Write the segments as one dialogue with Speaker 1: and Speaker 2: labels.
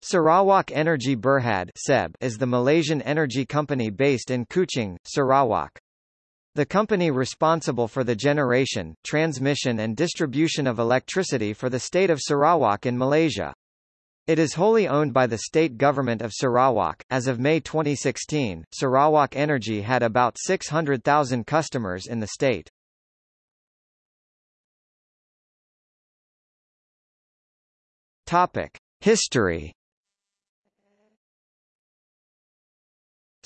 Speaker 1: Sarawak Energy Berhad is the Malaysian energy company based in Kuching, Sarawak. The company responsible for the generation, transmission and distribution of electricity for the state of Sarawak in Malaysia. It is wholly owned by the state government of Sarawak. As of May 2016, Sarawak Energy had about 600,000 customers in the state. Topic: History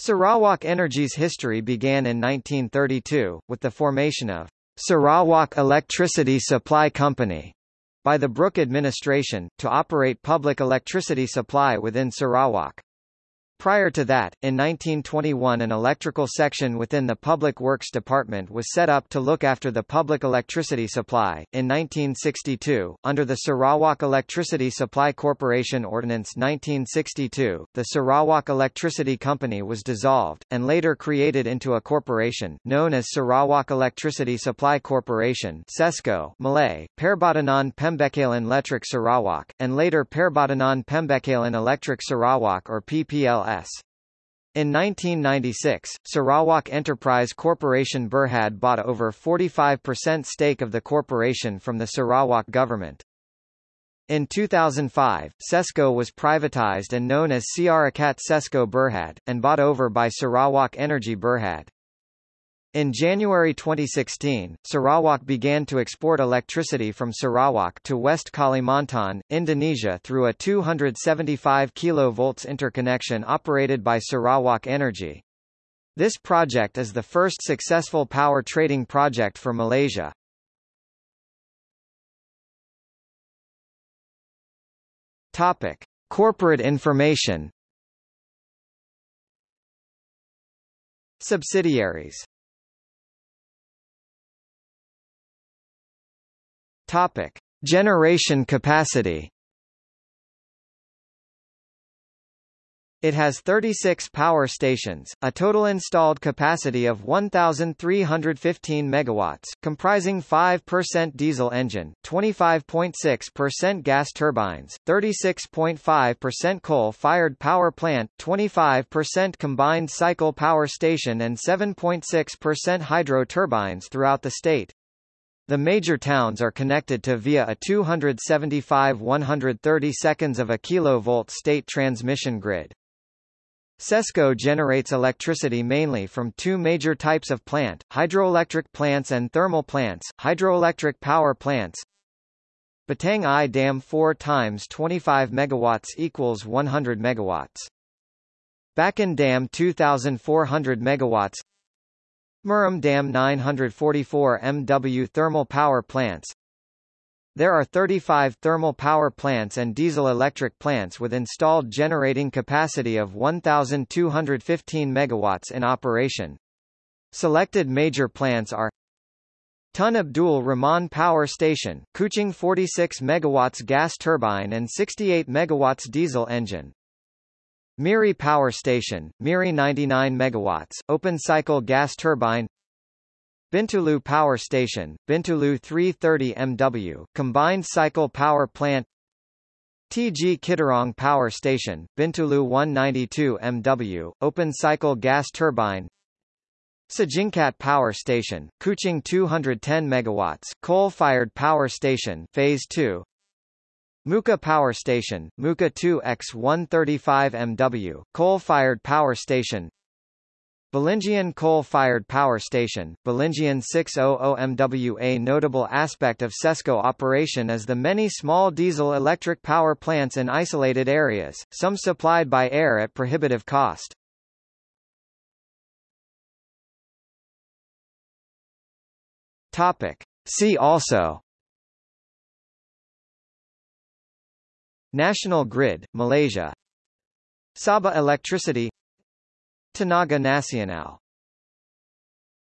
Speaker 1: Sarawak Energy's history began in 1932, with the formation of Sarawak Electricity Supply Company by the Brooke administration, to operate public electricity supply within Sarawak. Prior to that, in 1921 an electrical section within the Public Works Department was set up to look after the public electricity supply. In 1962, under the Sarawak Electricity Supply Corporation Ordinance 1962, the Sarawak Electricity Company was dissolved, and later created into a corporation, known as Sarawak Electricity Supply Corporation SESCO Malay, Perbadanan Pembekalan Electric Sarawak, and later Perbadanan Pembekalan Electric Sarawak or PPLS. In 1996, Sarawak Enterprise Corporation Berhad bought over 45% stake of the corporation from the Sarawak government. In 2005, SESCO was privatized and known as Syarikat SESCO Berhad, and bought over by Sarawak Energy Berhad. In January 2016, Sarawak began to export electricity from Sarawak to West Kalimantan, Indonesia through a 275 kV interconnection operated by Sarawak Energy. This project is the first successful power trading project for Malaysia. Topic: Corporate information. Subsidiaries Topic: Generation capacity. It has 36 power stations, a total installed capacity of 1,315 megawatts, comprising 5% diesel engine, 25.6% gas turbines, 36.5% coal-fired power plant, 25% combined cycle power station and 7.6% hydro turbines throughout the state. The major towns are connected to via a 275 130 seconds of a kilovolt state transmission grid. SESCO generates electricity mainly from two major types of plant, hydroelectric plants and thermal plants, hydroelectric power plants. Batang Ai Dam 4 times 25 megawatts equals 100 megawatts. Bakun Dam 2400 megawatts Murum Dam 944 MW thermal power plants There are 35 thermal power plants and diesel-electric plants with installed generating capacity of 1,215 MW in operation. Selected major plants are Tun Abdul Rahman Power Station, Kuching 46 MW gas turbine and 68 MW diesel engine. Miri Power Station, Miri 99 MW, open cycle gas turbine. Bintulu Power Station, Bintulu 330 MW, combined cycle power plant. TG Kidurong Power Station, Bintulu 192 MW, open cycle gas turbine. Sejingkat Power Station, Kuching 210 MW, coal-fired power station Phase 2 Mukah Power Station, Mukah 2X135 MW, coal-fired power station Balingian coal-fired power station, Balingian 600 MW A notable aspect of SESCO operation is the many small diesel-electric power plants in isolated areas, some supplied by air at prohibitive cost. Topic. See also National Grid, Malaysia. Sabah Electricity. Tenaga Nasional